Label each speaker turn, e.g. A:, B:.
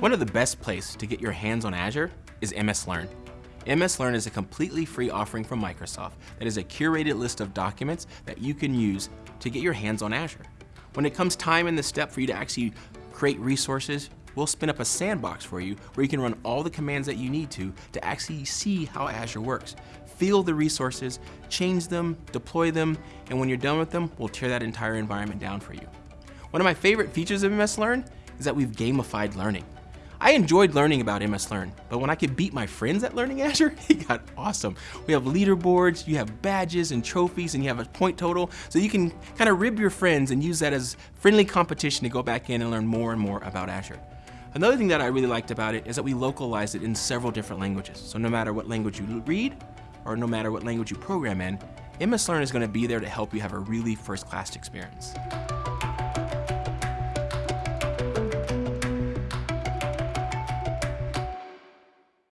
A: One of the best places to get your hands on Azure is MS Learn. MS Learn is a completely free offering from Microsoft that is a curated list of documents that you can use to get your hands on Azure. When it comes time in the step for you to actually create resources, we'll spin up a sandbox for you where you can run all the commands that you need to to actually see how Azure works. Feel the resources, change them, deploy them, and when you're done with them, we'll tear that entire environment down for you. One of my favorite features of MS Learn is that we've gamified learning. I enjoyed learning about MS Learn, but when I could beat my friends at learning Azure, it got awesome. We have leaderboards, you have badges and trophies, and you have a point total, so you can kind of rib your friends and use that as friendly competition to go back in and learn more and more about Azure. Another thing that I really liked about it is that we localized it in several different languages. So no matter what language you read, or no matter what language you program in, MS Learn is going to be there to help you have a really first-class experience.